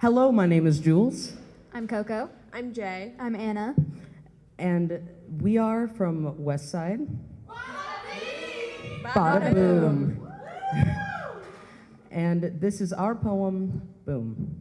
Hello, my name is Jules, I'm Coco. I'm Jay. I'm Anna. and we are from West Side. Bada Bada boom. and this is our poem, Boom.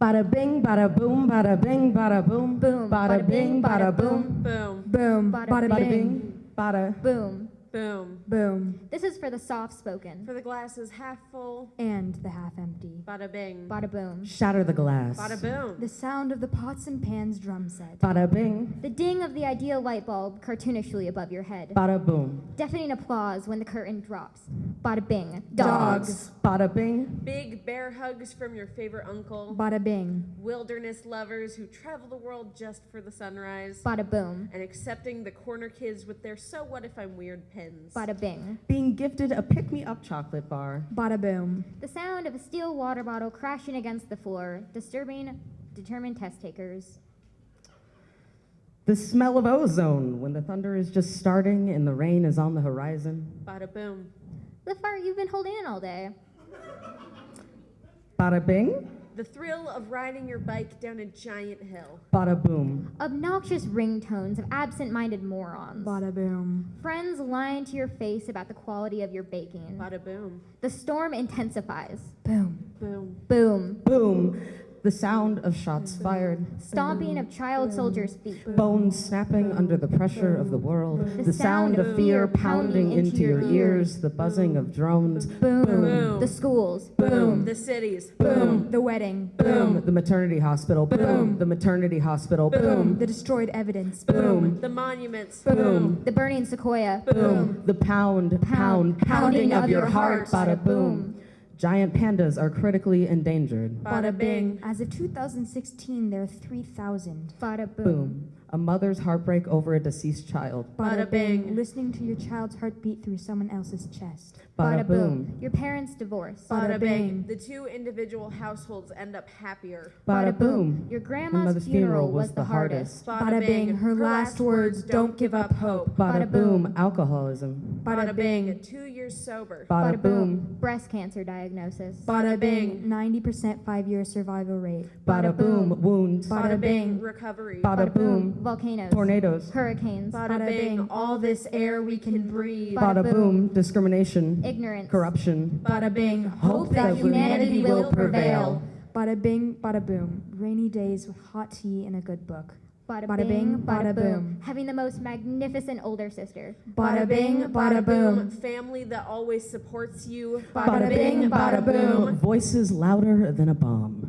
Bada bing, bada boom, bada bing, bada boom, Boom. bada bing, bada boom, Boom. Boom. bada Bada bing. bing, bada. Boom. Boom. Boom. This is for the soft spoken. For the glasses half full. And the half empty. Bada bing. Bada boom. Shatter the glass. Bada boom. The sound of the pots and pans drum set. Bada bing, The ding of the ideal light bulb cartoonishly above your head. bada boom. Deafening applause when the curtain drops. Bada bing. Dogs. Bada bing, Big bear hugs from your favorite uncle. Bada bing. Wilderness lovers who travel the world just for the sunrise. Bada boom. And accepting the corner kids with their so what if I'm weird pins. Bada bing. being gifted a pick me up chocolate bar. Bada boom. The sound of a steel water bottle crashing against the floor, disturbing determined test takers. The smell of ozone when the thunder is just starting and the rain is on the horizon. Bada boom. The fart you've been holding in all day. Bada bing, The thrill of riding your bike down a giant hill. bada boom. Obnoxious ringtones of absent minded morons. Bada boom. Friends lying to your face about the quality of your baking. Bada boom. The storm intensifies. Boom. Boom. Boom. Boom. The sound of shots fired. Stomping of child soldiers' feet. Bones snapping under the pressure of the world. The The sound of fear pounding into your ears. The buzzing of drones. Boom. Boom. The schools. Boom. The cities. Boom. The wedding. Boom. The maternity hospital. Boom. The maternity hospital. Boom. The destroyed evidence. Boom. The monuments. Boom. The burning sequoia. Boom. The pound, pound, pounding of your heart. Bada boom. Giant pandas are critically endangered. Bada bing. As of 2016, there are 3,000. Bada boom. Boom. A mother's heartbreak over a deceased child. Bada bing. Listening to your child's heartbeat through someone else's chest. Bada boom. Your parents' divorce. Bada Bada bing. bing. The two individual households end up happier. Bada boom. Your grandma's mother's funeral was the hardest. Bada bing. Her last words, don't give up hope. Bada Bada boom. boom. Alcoholism. Bada bing. Two years sober. Bada boom. Breast cancer diagnosis. Bada bing. 90% five year survival rate. Bada boom. Wounds. Bada bing. Recovery. Bada boom. Volcanoes. Tornadoes. Hurricanes. Bada Bada bing. bing. All this air we can breathe. Bada boom. Discrimination. Ignorance. Corruption. Bada bing. Hope that humanity will prevail. Bada bing, bada boom. Rainy days with hot tea and a good book. Bada, Bada bing, bing, bada, bada boom. boom. Having the most magnificent older sister. Bada bing, bada boom. Family that always supports you. Bada bing, bada boom. Voices louder than a bomb.